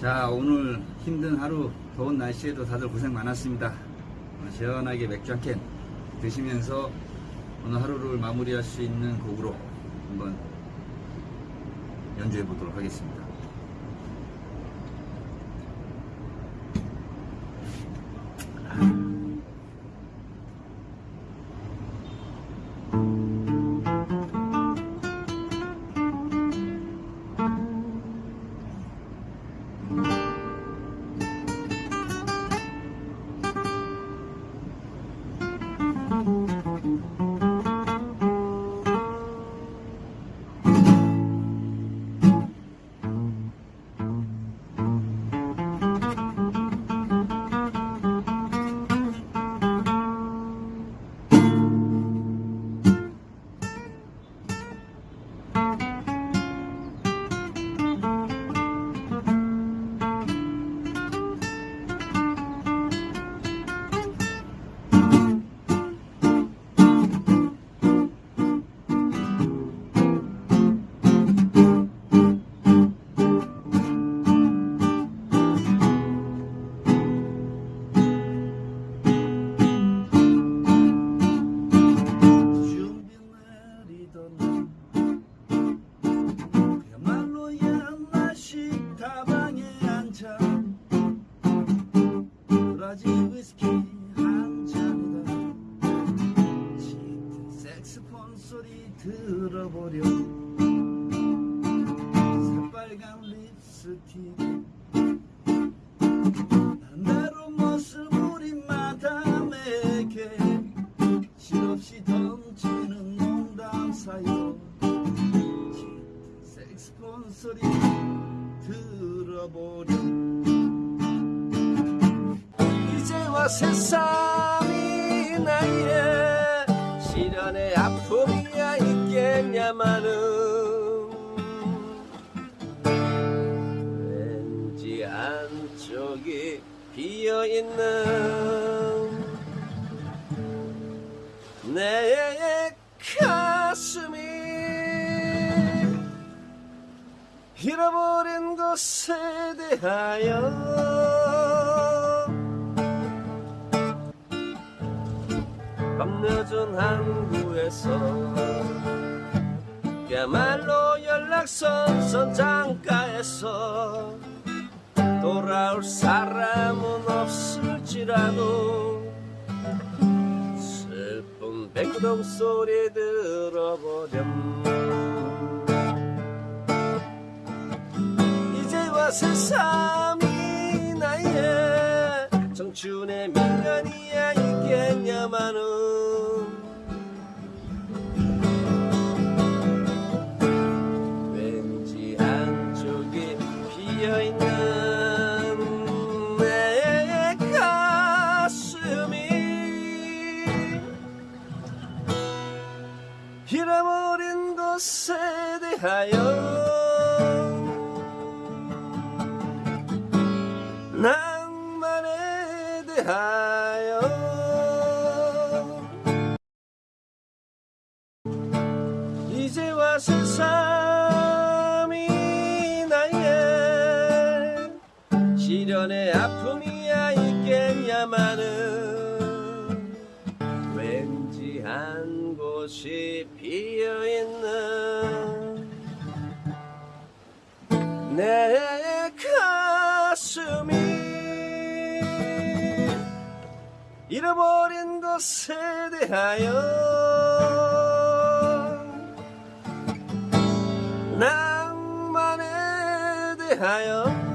자 오늘 힘든 하루 더운 날씨에도 다들 고생 많았습니다. 시원하게 맥주 한 캔 드시면서 오늘 하루를 마무리할 수 있는 곡으로 한번 연주해 보도록 하겠습니다 다방에 앉아 브라질 위스키 한 잔이다. 짙은 색스폰 소리 들어보려 새빨간 립스틱. 나로 모습 우리 마담에게 실없이 던지는 농담 사이로 짙은 색스폰 소리 들어보려 이제와 세상이 나의 시련의 아픔이야 있겠냐마는 왠지 안쪽이 비어있는 내 잃어버린 것에 대하여. 밤늦은 항구에서 그야말로 연락선 선장가에서 돌아올 사람은 없을지라도 슬픈 백구동 소리 들어보렴 새삼이 나의 청춘의 민간이야 있겠냐마는. 왠지 한쪽이 비어있는 내 가슴이 잃어버린 것에 대하여 낭만에 대하여. 이제와 새삼이 나의 시련의 아픔이야 있겠냐마는 왠지 한 곳이 비어있는 내 잃어버린 것에 대하여 낭만에 대하여